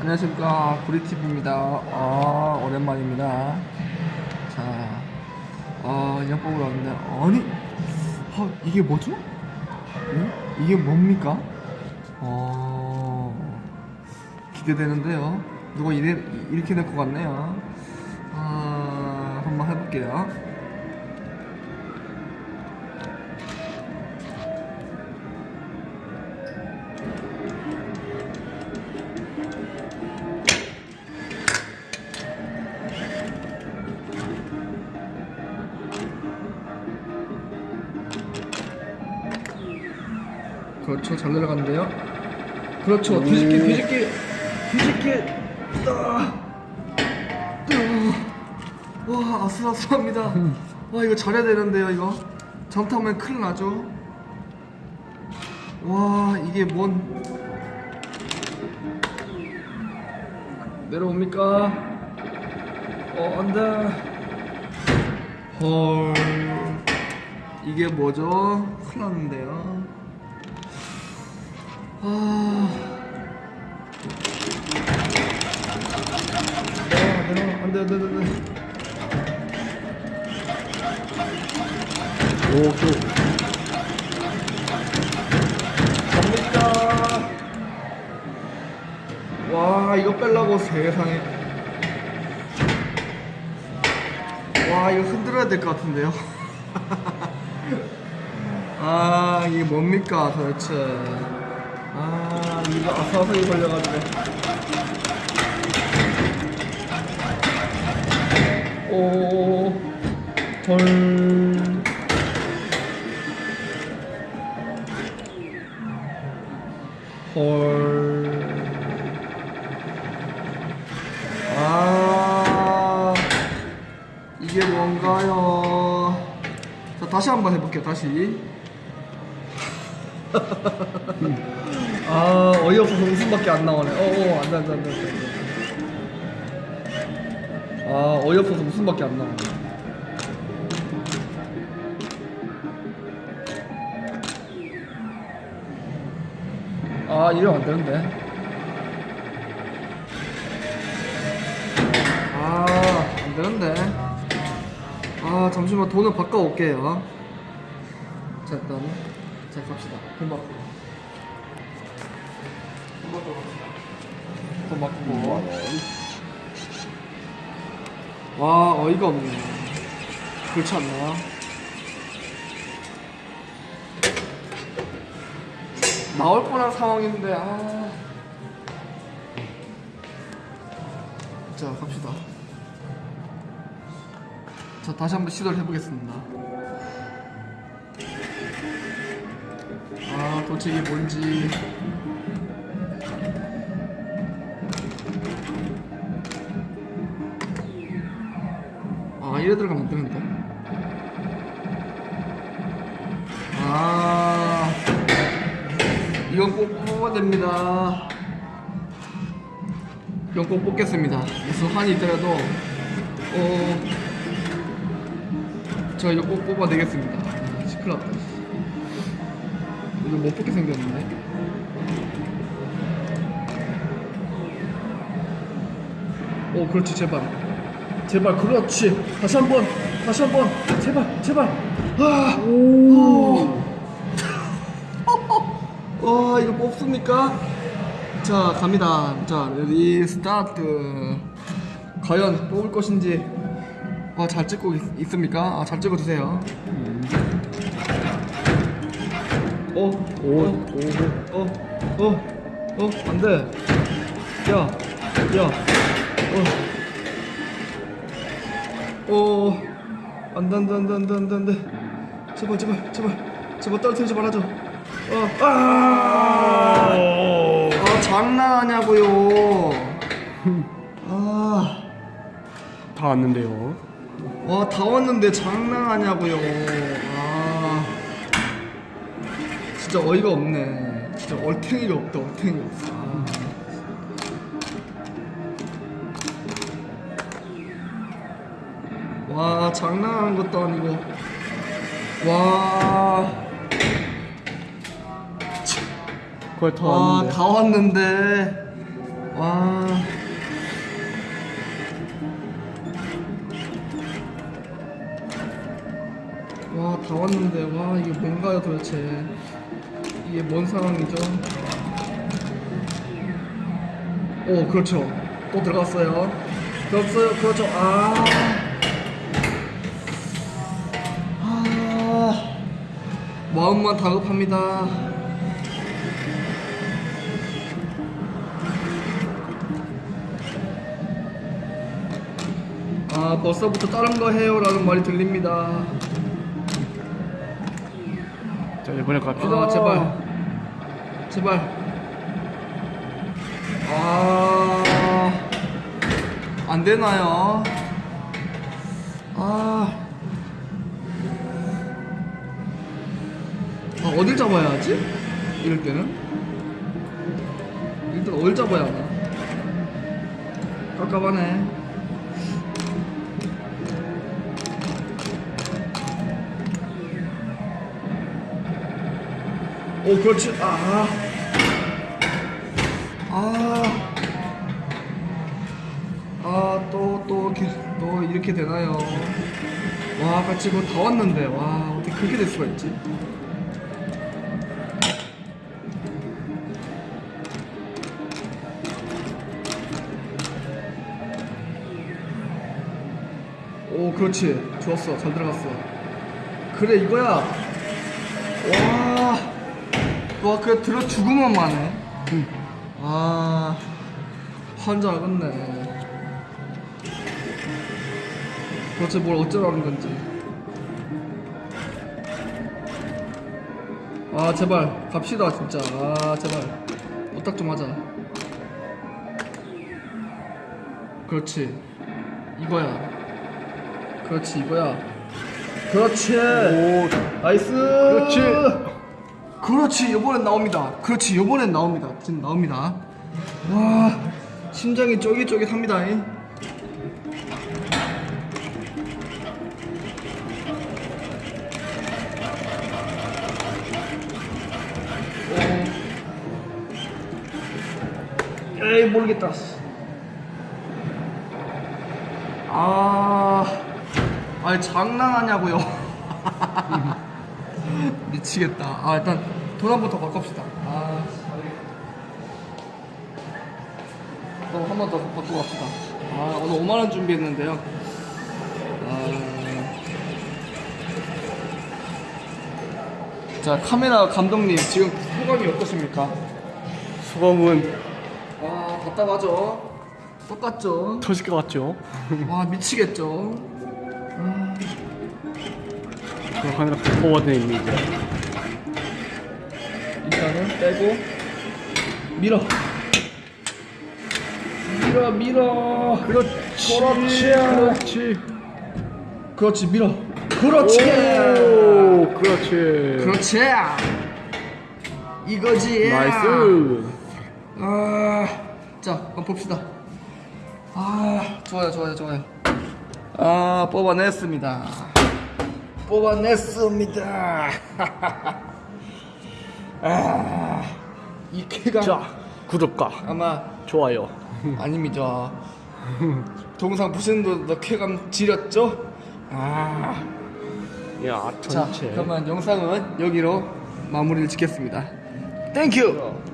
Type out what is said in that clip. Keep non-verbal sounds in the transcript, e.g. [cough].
안녕하십니까 구리TV입니다 아 오랜만입니다 자 아, 인형 뽑으러 왔는데 아니 아, 이게 뭐죠? 응? 이게 뭡니까? 어 기대되는데요 누가 이래, 이렇게 낼것 같네요 아 한번 해볼게요 그렇죠. 잘 내려갔는데요. 그렇죠. 뒤집기 뒤집기 뒤집기. 따, 따. 와 아슬아슬합니다. 와 이거 잘해야 되는데요 이거. 잘못하면 큰일 나죠. 와 이게 뭔. 내려옵니까? 어 안돼. 헐. 이게 뭐죠? 큰일 났는데요 아. 내려와, 내려와. 안 돼, 안 돼, 안 돼, 안 돼. 오, 또. 갑니다. 와, 이거 빼려고 세상에. 와, 이거 흔들어야 될 것 같은데요. 아, 이게 뭡니까, 도대체. 아 이거 아사아사히 걸려가지고 오헐 헐. 아 이게 뭔가요? 자 다시 한번 해볼게요. 다시. [laughs] 아 어이없어서 웃음밖에 안 나오네. 어어 안돼 안돼 안돼. 아 어이없어서 웃음밖에 안 나오네. 아 이러면 안 되는데. 아 안 되는데. 아 잠시만 돈을 바꿔 올게요. 자 일단 자 갑시다. 돈바 돈 바꾸고. 와 어이가 없네. 그렇지 않나? 나올 뻔한 상황인데 아. 자 갑시다. 자 다시 한번 시도를 해보겠습니다. 아 도대체 이게 뭔지. 이래 들어가면 안 되는데. 아 이건 꼭 뽑아야 됩니다. 이건 꼭 뽑겠습니다. 무슨 한이 있더라도 어, 저 이거 꼭 뽑아내겠습니다. 아, 시끄럽다. 이거 못 뽑게 생겼는데. 오 그렇지 제발 제발 그렇지 다시 한번 다시 한번 제발 제발 아, 오. 와 [laughs] 이거 뽑습니까? 자 갑니다 자 ready start 과연 뽑을 것인지 와 잘 찍고 있습니까 아, 잘 찍어주세요 어? 오, 오, 어, 어, 어, 안 돼. 야, 야, 어. 어, 안 돼, 안 돼, 안 돼, 안 돼, 안 돼, 안 돼. 제발, 제발, 제발, 제발 떨어뜨리지 말아줘. 어, 아, 아, 장난하냐고요. 아, 다 왔는데요. 와, 다 왔는데 장난하냐고요. 아, 진짜 어이가 없네. 진짜 얼탱이가 없다, 얼탱이 없어. 와 장난한 것도 아니고 와 거의 다 와, 왔는데 다 왔는데 와 와, 다 왔는데, 와, 이게 뭔가요 도대체. 이게 뭔 상황이죠? 오, 그렇죠. 또 들어갔어요. 들어갔어요, 그렇죠. 아. 마음만 다급합니다. 아 벌써부터 다른 거 해요 라는 말이 들립니다. 자 이번에 갑시다. 아 제발. 제발. 아 안되나요? 아, 아 어딜 잡아야 하지? 이럴 때는? 일단 어딜 잡아야 하나? 깝깝하네. 오 그렇지. 아. 아, 아, 또, 또, 이렇게, 또 이렇게 되나요? 와, 같이 그거 다 왔는데, 와, 어떻게 그렇게 될 수가 있지? 오, 그렇지. 좋았어. 잘 들어갔어. 그래, 이거야. 와, 와, 그래, 들어 죽으면 만해. 아, 환자 알겠네. 도대체 뭘 어쩌라는 건지. 아, 제발, 갑시다, 진짜. 아, 제발. 부탁 좀 하자. 그렇지. 이거야. 그렇지, 이거야. 그렇지. 오, nice. 그렇지. 그렇지 이번엔 나옵니다 그렇지 이번엔 나옵니다 지금 나옵니다 와 심장이 쫄깃쫄깃합니다. 에이 모르겠다 아 아니 장난하냐고요 [laughs] 미치겠다. 아 일단 돈 한번더 바꿉시다. 아, 또한 번 더 바꾸고 갑시다. 아 오늘 5만 원 준비했는데요. 아... 자 카메라 감독님 지금 소감이 어떠십니까? 수검은 아 답답하죠. 똑같죠. 터질 것 같죠? 와 미치겠죠. 그 카메라 있는 이제 일단은 빼고 밀어. 밀어 밀어. 그렇지, 그렇지. 그렇지, 그렇지 밀어. 그렇지. 오, 그렇지, 그렇지. 이거지. nice. 아자 한번 봅시다. 아 좋아요 좋아요 좋아요. 아 뽑아냈습니다 뽑아냈습니다 [laughs] 아이 쾌감 자, 구독과 아마 좋아요. 아닙니다. 동상 보시는 분도 쾌감 지렸죠? 아. 야, 자, 전체. 그러면 영상은 여기로 마무리를 짓겠습니다. 땡큐!